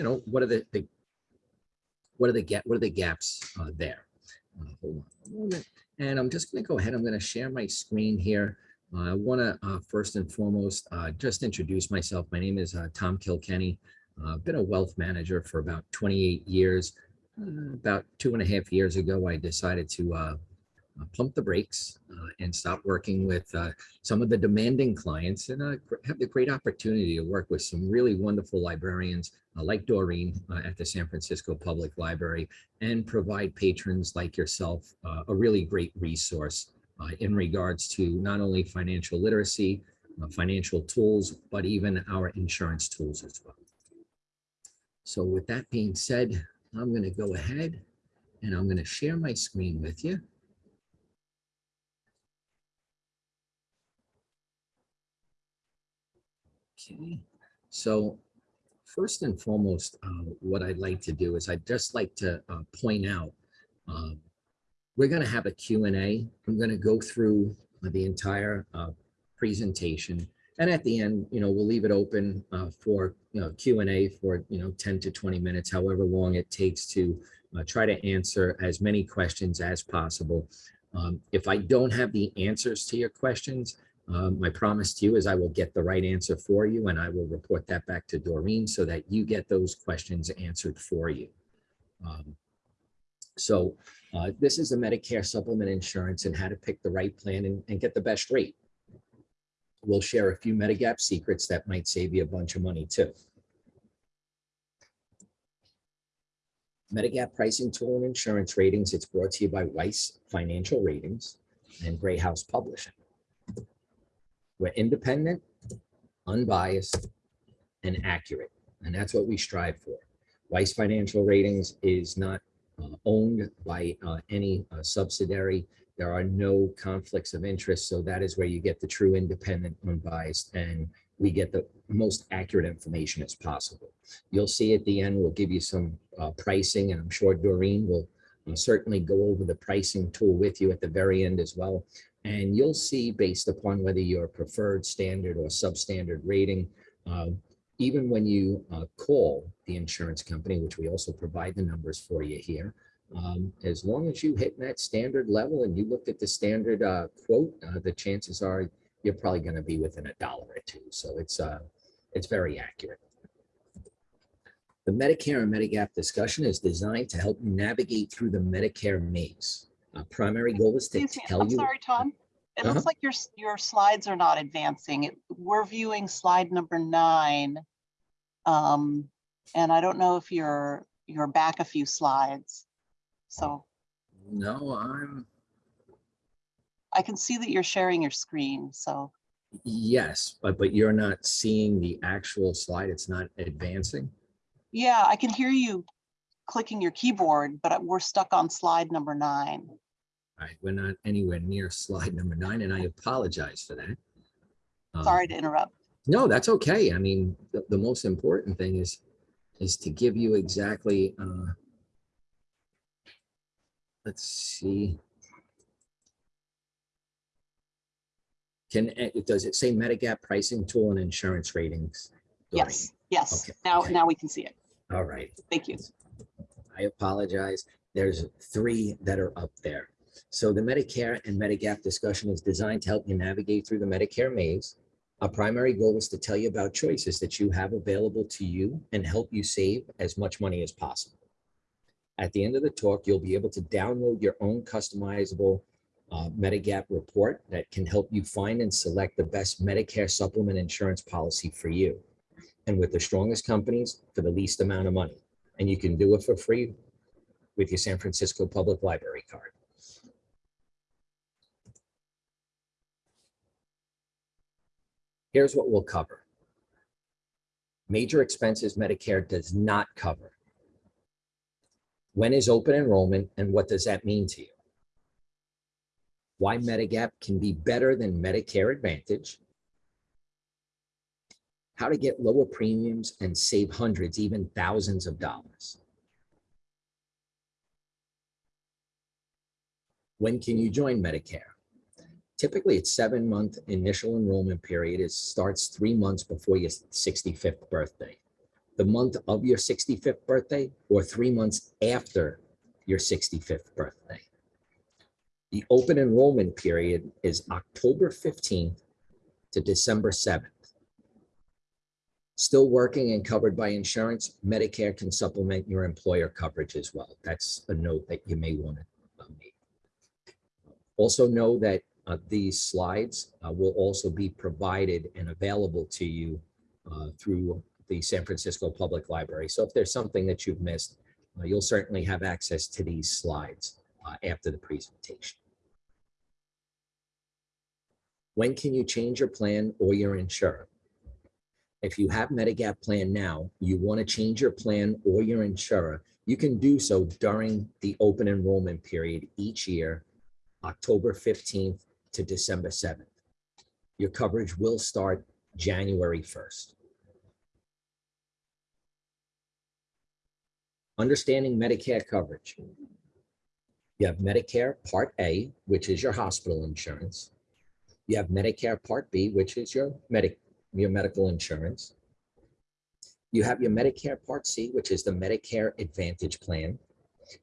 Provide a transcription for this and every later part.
you know, what are the, the what are the gap, what are the gaps uh, there? Uh, hold on a moment. And I'm just going to go ahead. I'm going to share my screen here. Uh, I want to uh, first and foremost uh, just introduce myself. My name is uh, Tom Kilkenny. I've been a wealth manager for about 28 years. About two and a half years ago, I decided to uh, pump the brakes uh, and stop working with uh, some of the demanding clients and have the great opportunity to work with some really wonderful librarians like Doreen at the San Francisco Public Library and provide patrons like yourself a really great resource in regards to not only financial literacy, financial tools, but even our insurance tools as well. So with that being said, I'm going to go ahead and I'm going to share my screen with you. Okay, so first and foremost, uh, what I'd like to do is I'd just like to uh, point out, um, we're going to have a Q and A. I'm going to go through the entire uh, presentation. And at the end, you know, we'll leave it open uh, for, you know, Q and A for, you know, 10 to 20 minutes, however long it takes to uh, try to answer as many questions as possible. Um, If I don't have the answers to your questions, um, my promise to you is I will get the right answer for you and I will report that back to Doreen so that you get those questions answered for you. Um, So uh, this is a Medicare supplement insurance and how to pick the right plan and, and get the best rate. We'll share a few Medigap secrets that might save you a bunch of money too. Medigap pricing tool and insurance ratings. It's brought to you by Weiss Financial Ratings and Grey House Publishing. We're independent, unbiased, and accurate, and that's what we strive for. Weiss Financial Ratings is not uh, owned by uh, any uh, subsidiary. There are no conflicts of interest, so that is where you get the true independent, unbiased, and we get the most accurate information as possible. You'll see at the end, we'll give you some uh, pricing, and I'm sure Doreen will uh, certainly go over the pricing tool with you at the very end as well. And you'll see based upon whether you're preferred standard or substandard rating, uh, even when you uh, call the insurance company, which we also provide the numbers for you here, um, as long as you hit that standard level and you looked at the standard uh, quote, uh, the chances are you're probably going to be within a dollar or two. So it's uh, it's very accurate. The Medicare and Medigap discussion is designed to help navigate through the Medicare maze. Our primary goal is to Excuse me, tell I'm you. sorry, Tom. It Uh-huh. looks like your, your slides are not advancing. It- We're viewing slide number nine. Um, and I don't know if you're, you're back a few slides. So No, I'm, I can see that you're sharing your screen, so, yes, but, but you're not seeing the actual slide. It's not advancing. yeah, I can hear you clicking your keyboard, but we're stuck on slide number nine. All right, we're not anywhere near slide number nine, and I apologize for that. Um, Sorry to interrupt. No, that's okay. I mean, the, the most important thing is, is to give you exactly, uh, let's see. Can, eh, does it say Medigap pricing tool and insurance ratings? Yes, yes. Okay, Now, now we can see it. All right. Thank you. I apologize. There's three that are up there. So the Medicare and Medigap discussion is designed to help you navigate through the Medicare maze. Our primary goal is to tell you about choices that you have available to you and help you save as much money as possible. At the end of the talk, you'll be able to download your own customizable uh, Medigap report that can help you find and select the best Medicare supplement insurance policy for you. And with the strongest companies for the least amount of money and you can do it for free with your San Francisco Public Library card. Here's what we'll cover. Major expenses Medicare does not cover. When is open enrollment and what does that mean to you? Why Medigap can be better than Medicare Advantage. How to get lower premiums and save hundreds, even thousands of dollars. When can you join Medicare? Typically, it's seven month initial enrollment period. It starts three months before your 65th birthday. the month of your 65th birthday or three months after your 65th birthday. The open enrollment period is October 15th to December 7th. Still working and covered by insurance, Medicare can supplement your employer coverage as well. That's a note that you may want to make. Also know that uh, these slides uh, will also be provided and available to you uh, through the San Francisco Public Library. So if there's something that you've missed, uh, you'll certainly have access to these slides uh, after the presentation. When can you change your plan or your insurer? If you have Medigap plan now, you want to change your plan or your insurer, you can do so during the open enrollment period each year, October 15th to December 7th. Your coverage will start January 1st. Understanding Medicare coverage. You have Medicare Part A, which is your hospital insurance. You have Medicare Part B, which is your medic, your medical insurance. You have your Medicare Part C, which is the Medicare Advantage Plan.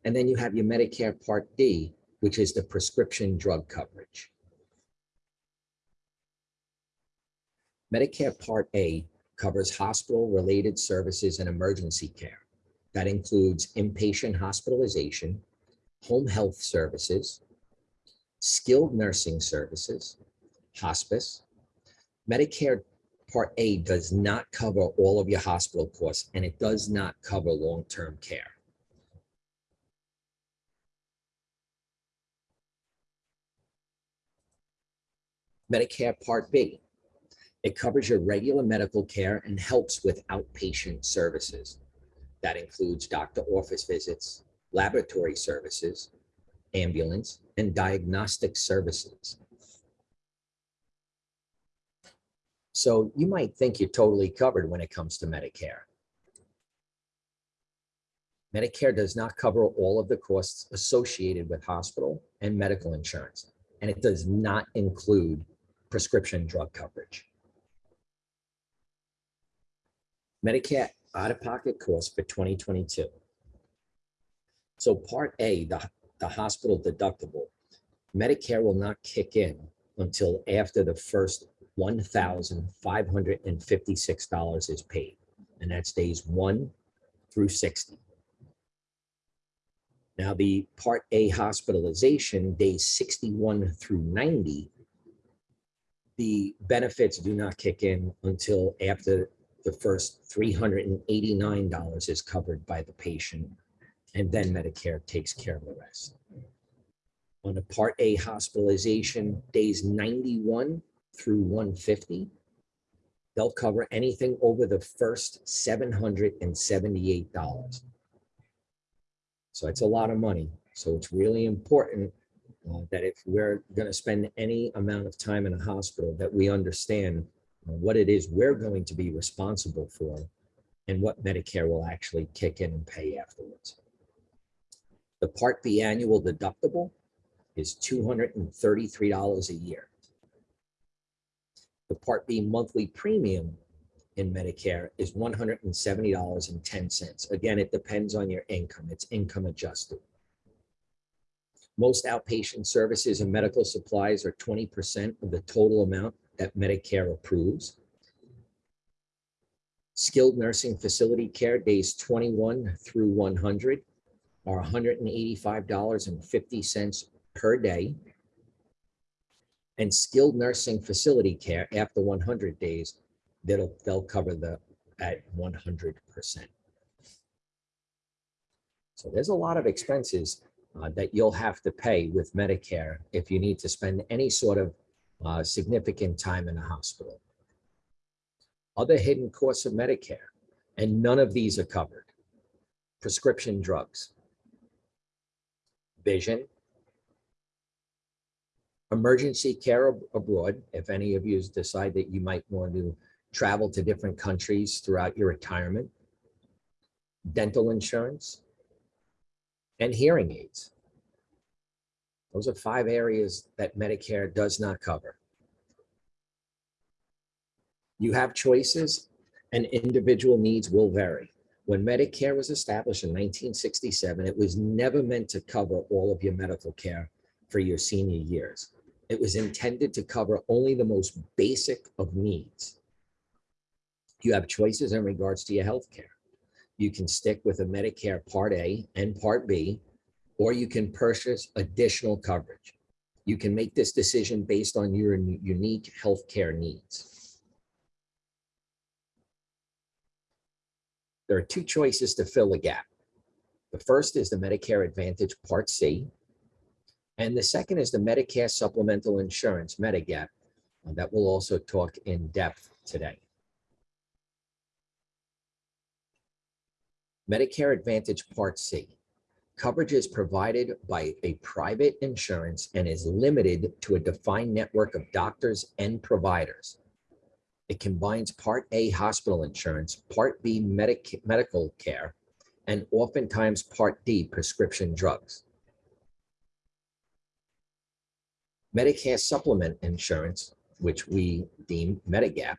And then you have your Medicare Part D, which is the prescription drug coverage. Medicare Part A covers hospital-related services and emergency care. That includes inpatient hospitalization, home health services, skilled nursing services, hospice. Medicare Part A does not cover all of your hospital costs, and it does not cover long-term care. Medicare Part B. It covers your regular medical care and helps with outpatient services. That includes doctor office visits, laboratory services, ambulance, and diagnostic services. So you might think you're totally covered when it comes to Medicare. Medicare does not cover all of the costs associated with hospital and medical insurance, and it does not include prescription drug coverage. Medicare out-of-pocket costs for 2022. So Part A, the, the hospital deductible, Medicare will not kick in until after the first $1,556 is paid, and that's days one through 60. Now, the Part A hospitalization, days 61 through 90, the benefits do not kick in until after the first $389 is covered by the patient, and then Medicare takes care of the rest. On a Part A hospitalization, days 91 through 150, they'll cover anything over the first $778. So it's a lot of money. So it's really important uh, that if we're going to spend any amount of time in a hospital, that we understand uh, what it is we're going to be responsible for and what Medicare will actually kick in and pay afterwards. The Part B annual deductible is $233 a year. The Part B monthly premium in Medicare is $170.10. Again, it depends on your income. It's income adjusted. Most outpatient services and medical supplies are 20% of the total amount that Medicare approves. Skilled nursing facility care days 21 through 100 are $185.50 per day. And skilled nursing facility care after 100 days, that'll, they'll cover the at 100%. So there's a lot of expenses uh, that you'll have to pay with Medicare if you need to spend any sort of uh, significant time in a hospital. Other hidden costs of Medicare, and none of these are covered. Prescription drugs, vision, emergency care ab- abroad, if any of you decide that you might want to travel to different countries throughout your retirement, dental insurance, and hearing aids. Those are five areas that Medicare does not cover. You have choices and individual needs will vary. When Medicare was established in 1967, it was never meant to cover all of your medical care for your senior years. It was intended to cover only the most basic of needs. You have choices in regards to your health care. You can stick with a Medicare Part A and Part B, or you can purchase additional coverage. You can make this decision based on your unique healthcare needs. There are two choices to fill the gap. The first is the Medicare Advantage Part C, and the second is the Medicare Supplemental Insurance, Medigap, uh, that we'll also talk in depth today. Medicare Advantage Part C. Coverage is provided by a private insurance and is limited to a defined network of doctors and providers. It combines Part A hospital insurance, Part B medic medical care, and oftentimes Part D prescription drugs. Medicare supplement insurance, which we deem Medigap,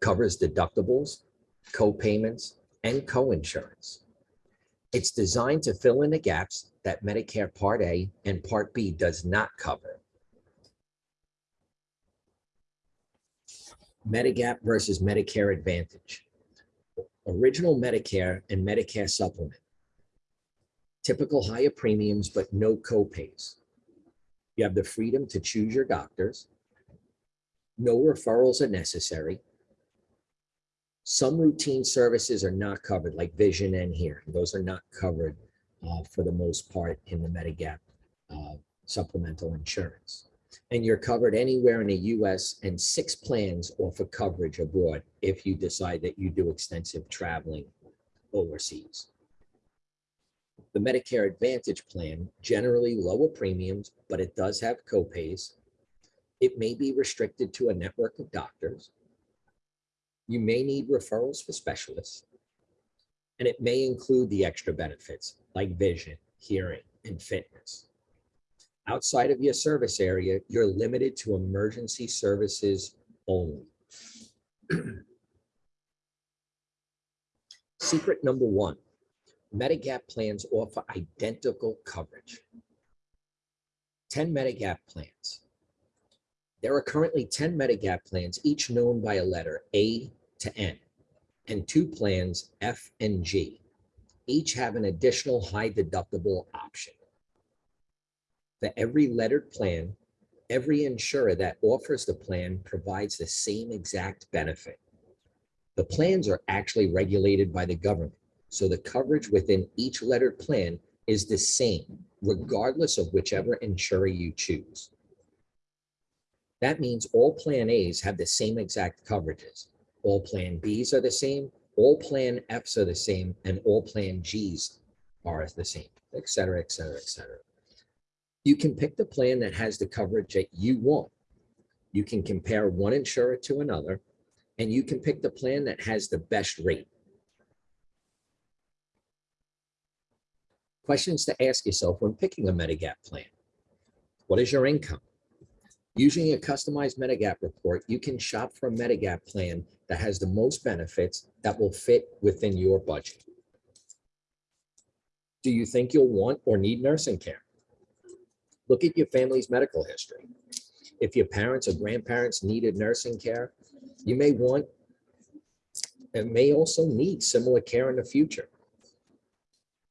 covers deductibles, co-payments, and co-insurance. It's designed to fill in the gaps that Medicare Part A and Part B does not cover. Medigap versus Medicare Advantage. Original Medicare and Medicare Supplement. Typical higher premiums, but no copays. You have the freedom to choose your doctors. No referrals are necessary. Some routine services are not covered, like vision and hearing. Those are not covered uh, for the most part in the Medigap uh, supplemental insurance. And you're covered anywhere in the US and six plans offer coverage abroad if you decide that you do extensive traveling overseas. The Medicare Advantage plan, generally lower premiums, but it does have copays. It may be restricted to a network of doctors. You may need referrals for specialists. And it may include the extra benefits like vision, hearing, and fitness. Outside of your service area, you're limited to emergency services only. Secret number one, Medigap plans offer identical coverage. 10 Medigap plans. There are currently 10 Medigap plans, each known by a letter A to N, and two plans F and G. Each have an additional high deductible option. For every lettered plan, every insurer that offers the plan provides the same exact benefit. The plans are actually regulated by the government. So the coverage within each lettered plan is the same, regardless of whichever insurer you choose. That means all Plan As have the same exact coverages. All Plan Bs are the same, all Plan Fs are the same, and all Plan Gs are the same, et cetera, et cetera, et cetera. You can pick the plan that has the coverage that you want. You can compare one insurer to another, and you can pick the plan that has the best rate. Questions to ask yourself when picking a Medigap plan. What is your income? Using a customized Medigap report, you can shop for a Medigap plan that has the most benefits that will fit within your budget. Do you think you'll want or need nursing care? Look at your family's medical history. If your parents or grandparents needed nursing care, you may want and may also need similar care in the future.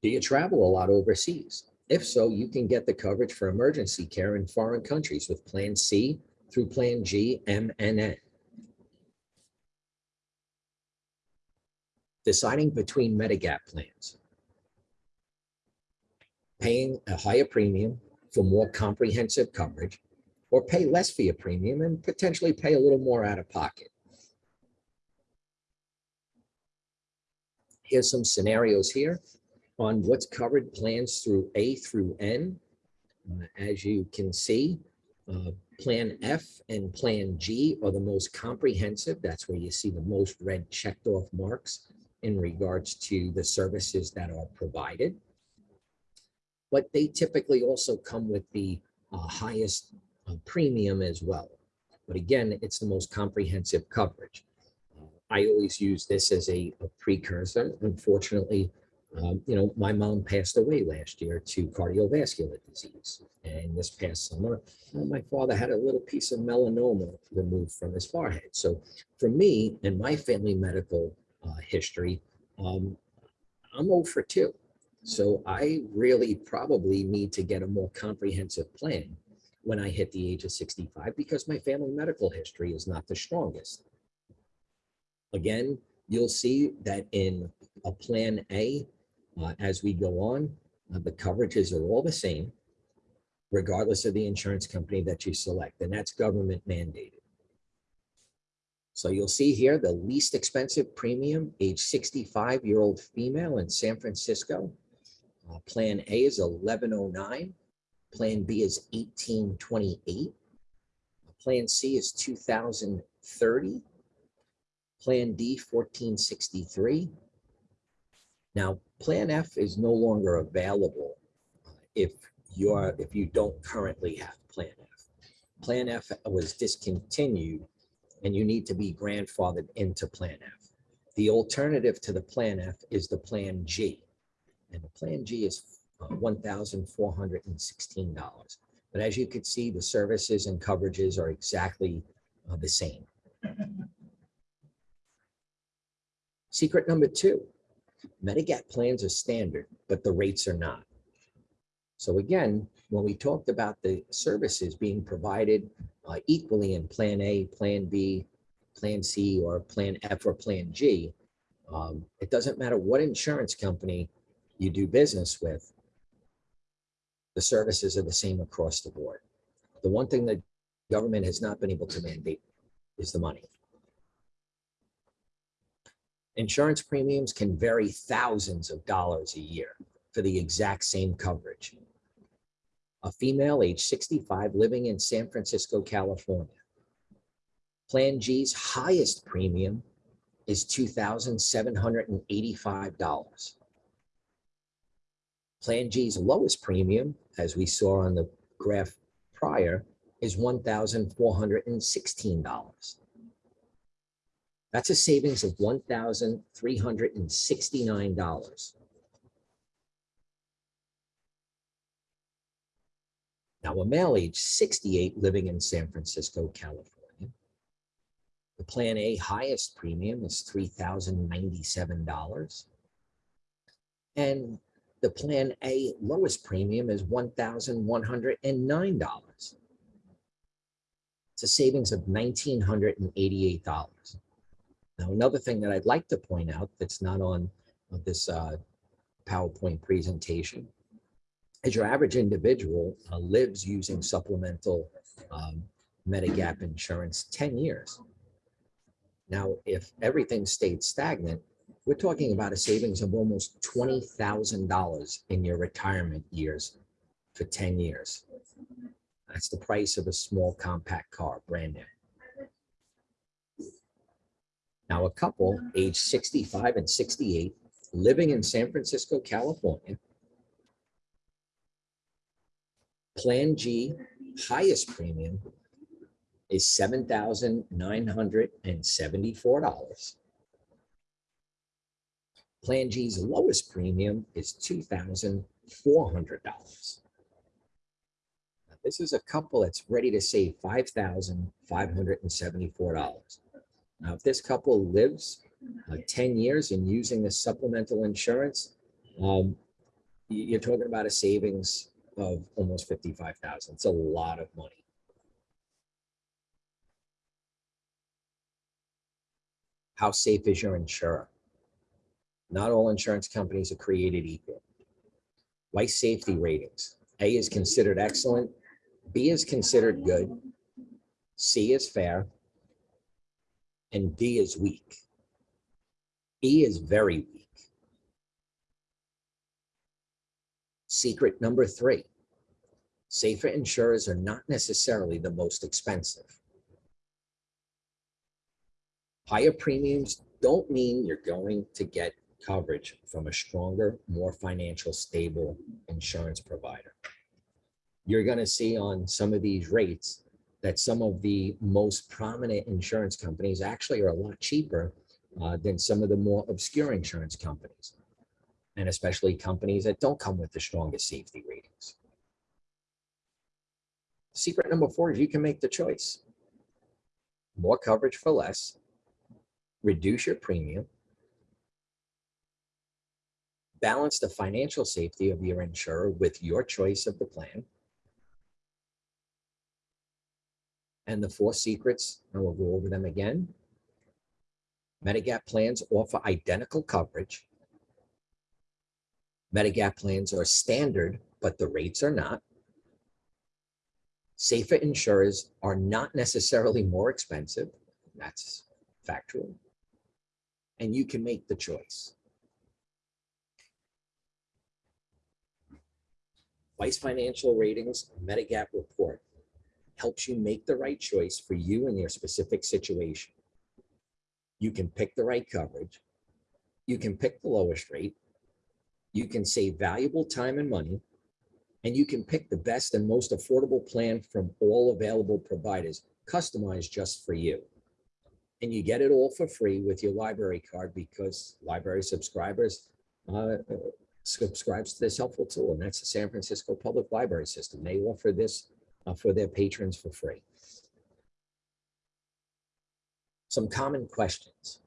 Do you travel a lot overseas? If so, you can get the coverage for emergency care in foreign countries with Plan C through Plan G, M, and N. Deciding between Medigap plans. Paying a higher premium for more comprehensive coverage or pay less for your premium and potentially pay a little more out of pocket. Here's some scenarios here on what's covered plans through A through N. Uh, As you can see, uh, Plan F and Plan G are the most comprehensive. That's where you see the most red checked off marks in regards to the services that are provided. But they typically also come with the uh, highest uh, premium as well. But again, it's the most comprehensive coverage. Uh, I always use this as a a precursor. Unfortunately, um, you know, my mom passed away last year to cardiovascular disease. And this past summer, my father had a little piece of melanoma removed from his forehead. So for me and my family medical uh, history, um, I'm 0 for 2. So I really probably need to get a more comprehensive plan when I hit the age of 65 because my family medical history is not the strongest. Again, you'll see that in a plan A, uh, as we go on, uh, the coverages are all the same, regardless of the insurance company that you select, and that's government mandated. So you'll see here the least expensive premium, age 65-year-old female in San Francisco. Uh, Plan A is 1109. Plan B is 1828. Plan C is 2030. Plan D, 1463. Now, Plan F is no longer available uh, if you are, if you don't currently have Plan F. Plan F was discontinued and you need to be grandfathered into Plan F. The alternative to the Plan F is the Plan G. And the Plan G is uh, $1,416. But as you can see, the services and coverages are exactly uh, the same. Secret number two, Medigap plans are standard, but the rates are not. So again, when we talked about the services being provided uh, equally in Plan A, Plan B, Plan C, or Plan F or Plan G, um, it doesn't matter what insurance company you do business with, the services are the same across the board. The one thing that government has not been able to mandate is the money. Insurance premiums can vary thousands of dollars a year for the exact same coverage. A female age 65 living in San Francisco, California. Plan G's highest premium is $2,785. Plan G's lowest premium, as we saw on the graph prior, is $1,416. That's a savings of $1,369. Now, a male age 68 living in San Francisco, California. The Plan A highest premium is $3,097. And the Plan A lowest premium is $1,109. It's a savings of $1,988. Now, another thing that I'd like to point out that's not on uh, this uh, PowerPoint presentation is your average individual uh, lives using supplemental um, Medigap insurance 10 years. Now, if everything stayed stagnant, we're talking about a savings of almost $20,000 in your retirement years for 10 years. That's the price of a small compact car, brand new. Now, a couple age 65 and 68 living in San Francisco, California. Plan G highest premium is $7,974. Plan G's lowest premium is $2,400. This is a couple that's ready to save $5,574. Now, if this couple lives uh, 10 years and using the supplemental insurance, um, you- you're talking about a savings of almost 55,000. It's a lot of money. How safe is your insurer? Not all insurance companies are created equal. Life safety ratings. A is considered excellent. B is considered good. C is fair. And D is weak. E is very weak. Secret number three. Safer insurers are not necessarily the most expensive. Higher premiums don't mean you're going to get coverage from a stronger, more financial stable insurance provider. You're going to see on some of these rates that some of the most prominent insurance companies actually are a lot cheaper uh, than some of the more obscure insurance companies. And especially companies that don't come with the strongest safety ratings. Secret number four is you can make the choice. More coverage for less, reduce your premium, balance the financial safety of your insurer with your choice of the plan. And the four secrets, and we'll go over them again. Medigap plans offer identical coverage. Medigap plans are standard, but the rates are not. Safer insurers are not necessarily more expensive. That's factual. And you can make the choice. Weiss Financial Ratings Medigap Report helps you make the right choice for you and your specific situation. You can pick the right coverage. You can pick the lowest rate. You can save valuable time and money. And you can pick the best and most affordable plan from all available providers, customized just for you. And you get it all for free with your library card because library subscribers uh, subscribes to this helpful tool, and that's the San Francisco Public Library System. They offer this uh, Uh, for their patrons for free. Some common questions.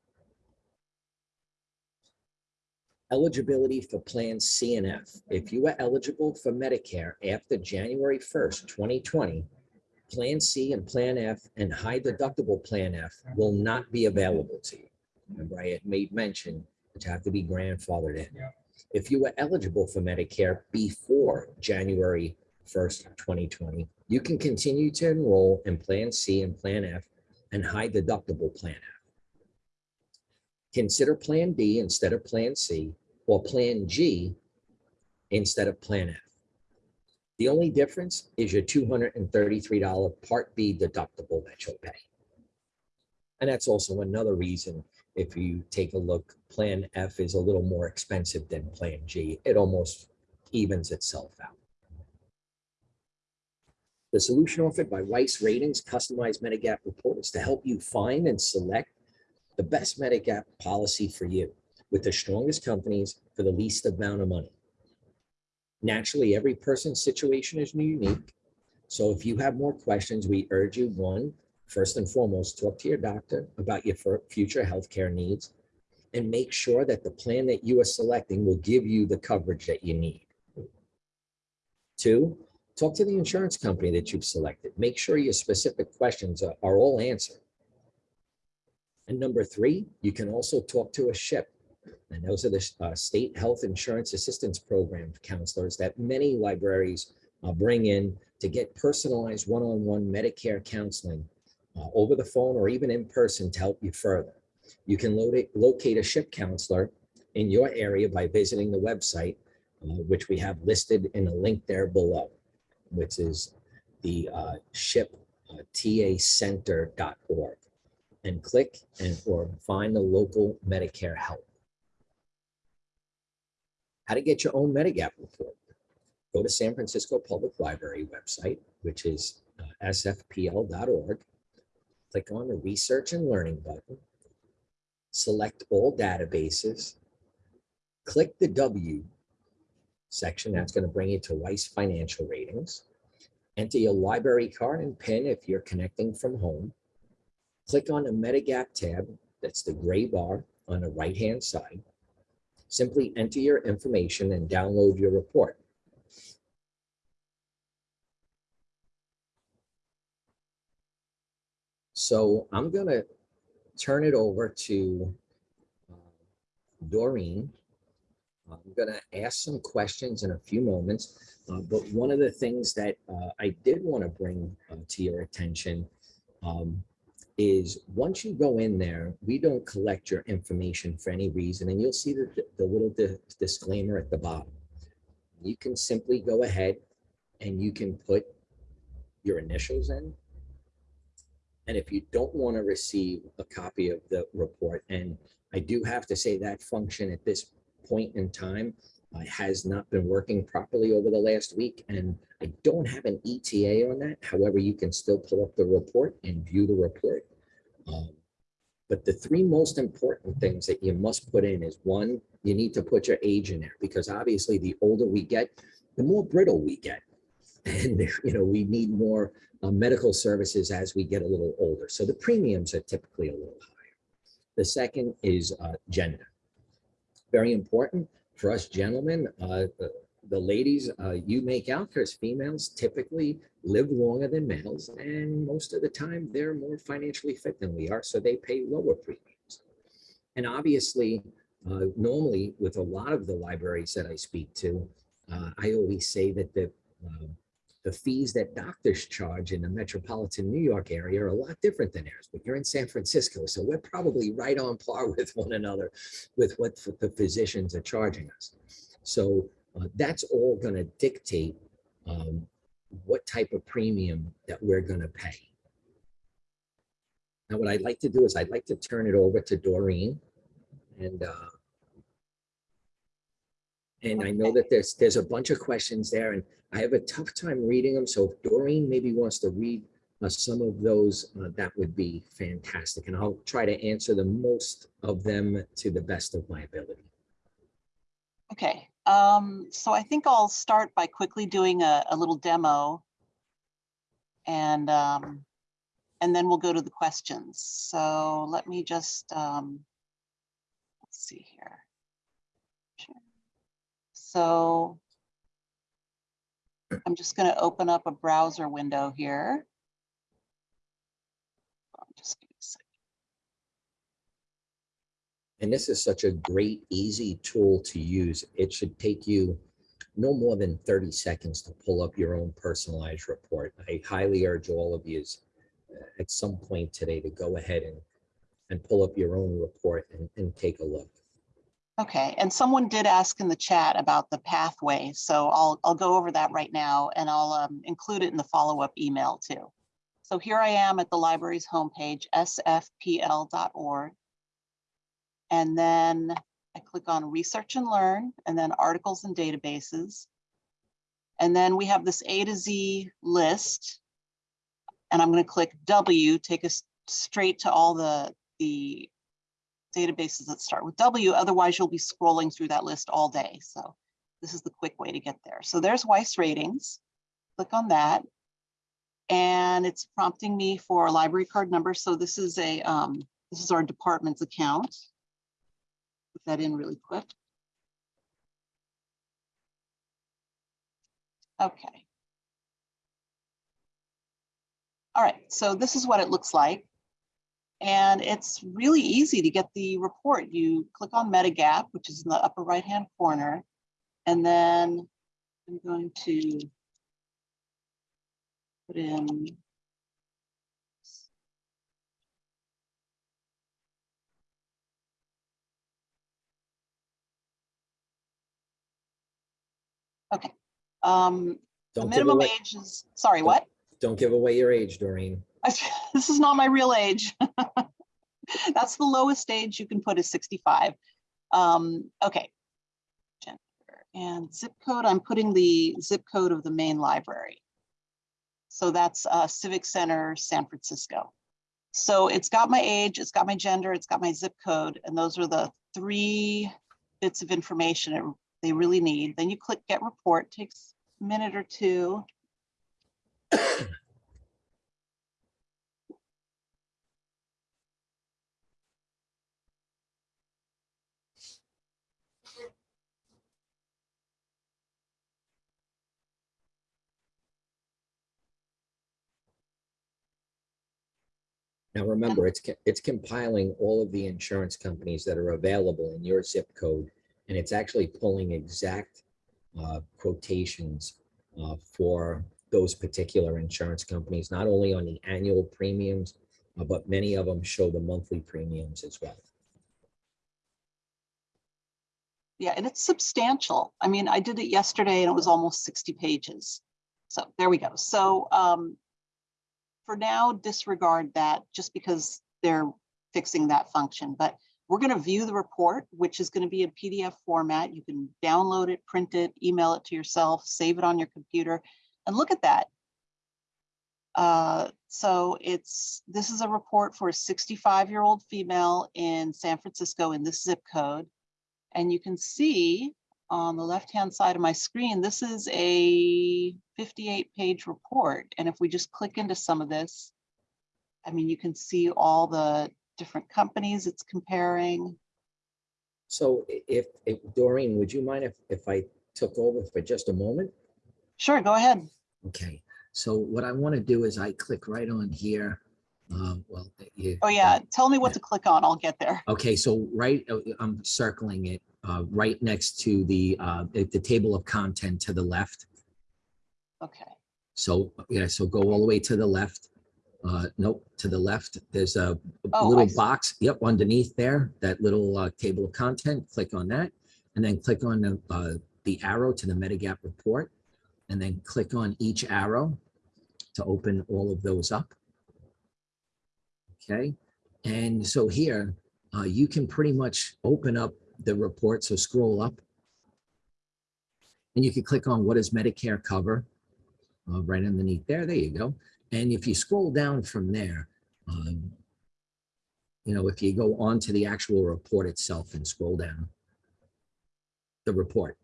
Eligibility for Plan C and F. If you are eligible for Medicare after January 1st, 2020, Plan C and Plan F and high deductible Plan F will not be available to you. Remember, I had made mention that you have to be grandfathered in. If you were eligible for Medicare before January 1st, 2020, you can continue to enroll in Plan C and Plan F and high deductible Plan F. Consider Plan B instead of Plan C or Plan G instead of Plan F. The only difference is your $233 Part B deductible that you'll pay. And that's also another reason if you take a look, Plan F is a little more expensive than Plan G. It almost evens itself out. The solution offered by Weiss Ratings Customized Medigap Report is to help you find and select the best Medigap policy for you with the strongest companies for the least amount of money. Naturally, every person's situation is unique. So if you have more questions, we urge you, one, first and foremost, talk to your doctor about your fu- future healthcare needs and make sure that the plan that you are selecting will give you the coverage that you need. Two, talk to the insurance company that you've selected. Make sure your specific questions are, are all answered. And number three, you can also talk to a SHIP. And those are the uh, State Health Insurance Assistance Program counselors that many libraries uh, bring in to get personalized one-on-one Medicare counseling uh, over the phone or even in person to help you further. You can locate, locate a SHIP counselor in your area by visiting the website, uh, which we have listed in a link there below, which is the uh, SHIP uh, tacenter.org and click and or find the local Medicare help. How to get your own Medigap report. Go to San Francisco Public Library website, which is uh, sfpl.org click on the Research and Learning button, select all databases, click the W section, that's going to bring you to Weiss Financial Ratings. Enter your library card and PIN if you're connecting from home. Click on the Medigap tab, that's the gray bar on the right-hand side. Simply enter your information and download your report. So I'm gonna turn it over to uh, Doreen. I'm gonna ask some questions in a few moments, uh, but one of the things that uh, I did want to bring uh, to your attention um, is once you go in there, we don't collect your information for any reason, and you'll see the, the little di- disclaimer at the bottom. You can simply go ahead and you can put your initials in, and if you don't want to receive a copy of the report, and I do have to say that function at this point in time uh, has not been working properly over the last week, and I don't have an ETA on that. However, you can still pull up the report and view the report. Um, But the three most important things that you must put in is one, you need to put your age in there because obviously the older we get, the more brittle we get. And, you know, we need more uh, medical services as we get a little older. So the premiums are typically a little higher. The second is uh, gender. Very important for us gentlemen, uh, the, the ladies, uh, you make out because females typically live longer than males and most of the time they're more financially fit than we are, so they pay lower premiums. And obviously, uh, normally with a lot of the libraries that I speak to, uh, I always say that the um, the fees that doctors charge in the metropolitan New York area are a lot different than ours, but you're in San Francisco, so we're probably right on par with one another with what the physicians are charging us. So uh, that's all going to dictate um, what type of premium that we're going to pay. Now, what I'd like to do is I'd like to turn it over to Doreen. And uh, and I know that there's there's a bunch of questions there, and I have a tough time reading them. So if Doreen maybe wants to read uh, some of those, uh, that would be fantastic. And I'll try to answer the most of them to the best of my ability. Okay, um, so I think I'll start by quickly doing a, a little demo. And, um, and then we'll go to the questions. So let me just, um, let's see here. So I'm just gonna open up a browser window here. And this is such a great, easy tool to use. It should take you no more than 30 seconds to pull up your own personalized report. I highly urge all of you uh, at some point today to go ahead and, and pull up your own report and, and take a look. Okay, and someone did ask in the chat about the pathway, so I'll, I'll go over that right now and I'll um, include it in the follow-up email too. So here I am at the library's homepage, sfpl.org. And then I click on Research and Learn, and then Articles and Databases. And then we have this A to Z list. And I'm going to click W, take us straight to all the, the databases that start with W, otherwise you'll be scrolling through that list all day. So this is the quick way to get there. So there's Weiss ratings. Click on that. And it's prompting me for a library card number. So this is a um, this is our department's account. Put that in really quick. Okay. All right, so this is what it looks like. And it's really easy to get the report. You click on Medigap, which is in the upper right-hand corner. And then I'm going to put in Okay. Um, the minimum away, age is, sorry, Don't- what? don't give away your age, Doreen. This is not my real age. That's the lowest age you can put is 65. Um, okay. Gender and zip code, I'm putting the zip code of the main library. So that's uh, Civic Center, San Francisco. So it's got my age, it's got my gender, it's got my zip code, and those are the three bits of information it- they really need. Then you click Get Report, takes a minute or two. Now, remember, it's, it's compiling all of the insurance companies that are available in your zip code. And it's actually pulling exact uh, quotations uh, for those particular insurance companies, not only on the annual premiums, uh, but many of them show the monthly premiums as well. Yeah, and it's substantial. I mean, I did it yesterday and it was almost 60 pages. So there we go. So um, for now, disregard that just because they're fixing that function. But we're going to view the report, which is going to be in PDF format. You can download it, print it, email it to yourself, save it on your computer. And look at that. Uh, so it's, this is a report for a sixty-five-year-old female in San Francisco in this zip code. And you can see on the left-hand side of my screen, this is a fifty-eight page report. And if we just click into some of this, I mean, you can see all the different companies it's comparing. So if, if Doreen, would you mind if, if I took over for just a moment? Sure, go ahead. Okay, so what I want to do is I click right on here. Um, well, you. Oh yeah, tell me what Yeah. to click on. I'll get there. Okay, so right, uh, I'm circling it, uh, right next to the, uh, the the table of content to the left. Okay, So, yeah, so go all the way to the left. Uh, nope, to the left, there's a Oh, little box, yep, underneath there, that little, uh, table of content, click on that. And then click on the, uh, the arrow to the Medigap report. And then click on each arrow to open all of those up. Okay, and so here, uh, you can pretty much open up the report, so scroll up. And you can click on what does Medicare cover? uh, right underneath there. There you go. And if you scroll down from there, um, you know, if you go on to the actual report itself and scroll down, the report.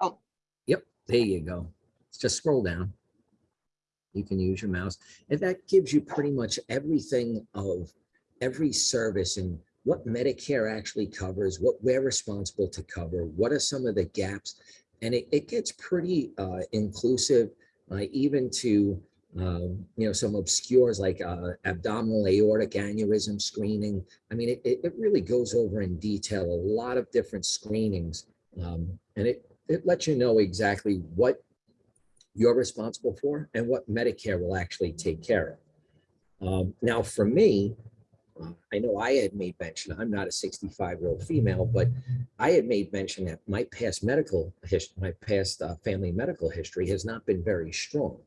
Oh. Yep, there you go. Just scroll down. You can use your mouse. And that gives you pretty much everything of every service and what Medicare actually covers, what we're responsible to cover, what are some of the gaps. And it, it gets pretty uh, inclusive uh, even to um, you know some obscures like uh, abdominal aortic aneurysm screening. I mean, it, it, really goes over in detail a lot of different screenings, um, and it it lets you know exactly what you're responsible for and what Medicare will actually take care of. Um, now, for me, uh, I know I had made mention. I'm not a 65 year old female, but I had made mention that my past medical history, my past uh, family medical history has not been very strong.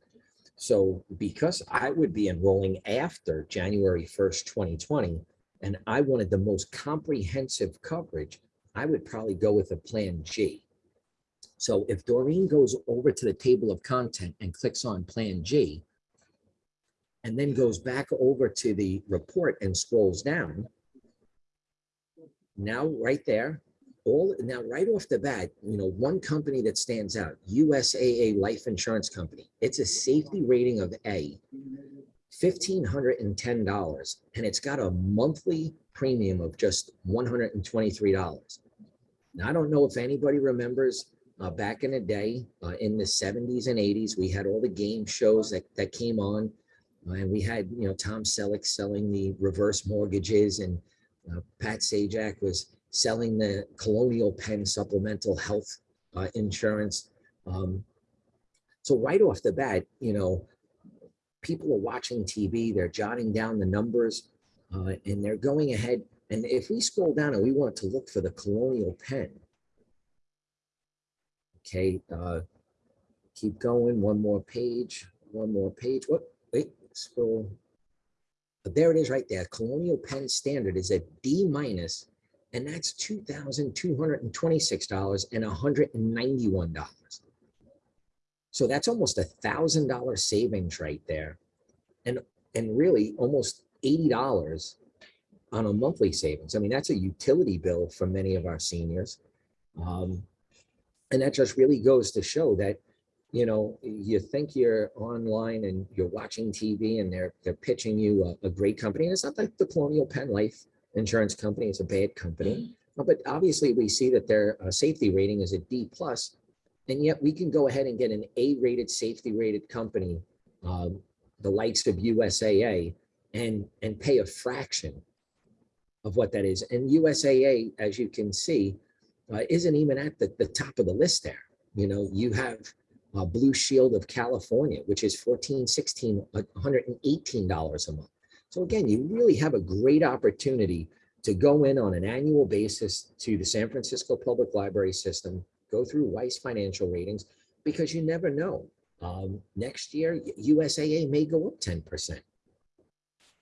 So because I would be enrolling after January 1st, 2020, and I wanted the most comprehensive coverage, I would probably go with a Plan G. So if Doreen goes over to the table of content and clicks on Plan G, and then goes back over to the report and scrolls down, now right there, all now right off the bat, you know, one company that stands out, USAA Life Insurance Company. It's a safety rating of A, fifteen hundred and it's got a monthly premium of just one hundred and twenty-three dollars. Now, I don't know if anybody remembers uh, back in the day, uh, in the seventies and eighties, we had all the game shows that that came on, uh, and we had you know Tom Selleck selling the reverse mortgages and uh, Pat Sajak was selling the Colonial Penn supplemental health uh, insurance. Um, so right off the bat, you know, people are watching TV, they're jotting down the numbers, uh, and they're going ahead. And if we scroll down and we want to look for the Colonial Penn, okay, uh, keep going, one more page, one more page. What? Wait, scroll. But there it is right there. Colonial Penn Standard is a D minus, and that's two thousand two hundred and twenty-six dollars and hundred and ninety-one dollars. So that's almost a thousand dollar savings right there. And and really almost eighty dollars on a monthly savings. I mean, that's a utility bill for many of our seniors. Um, and that just really goes to show that you know, you think you're online and you're watching TV and they're they're pitching you a, a great company. And it's not like the Colonial Penn Life Insurance Company; it's a bad company. Uh, But obviously, we see that their uh, safety rating is a D plus, and yet we can go ahead and get an A-rated safety rated company, um, the likes of USAA, and and pay a fraction of what that is. And USAA, as you can see, uh, isn't even at the, the top of the list there. You know, you have uh, Blue Shield of California, which is 14, 16, uh, $118 a month. So again, you really have a great opportunity to go in on an annual basis to the San Francisco Public Library System, go through Weiss financial ratings, because you never know. Um, next year, USAA may go up 10%.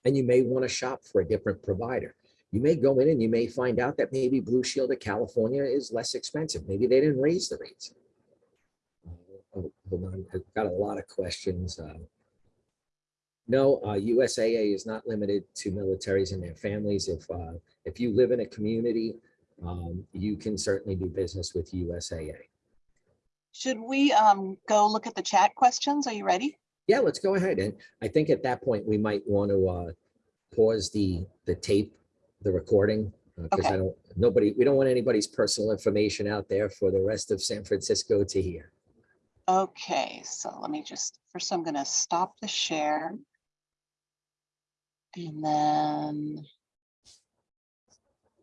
And you may want to shop for a different provider. You may go in and you may find out that maybe Blue Shield of California is less expensive. Maybe they didn't raise the rates. Oh, Hold on, I've got a lot of questions. uh, No, uh, USAA is not limited to militaries and their families. If, uh, if you live in a community, um, you can certainly do business with USAA. Should we um, go look at the chat questions? Are you ready? Yeah, let's go ahead. And I think at that point, we might want to uh, pause the, the tape, the recording. Uh, because I Okay. don't, nobody, we don't want anybody's personal information out there for the rest of San Francisco to hear. Okay, so let me just, first I'm gonna stop the share. And then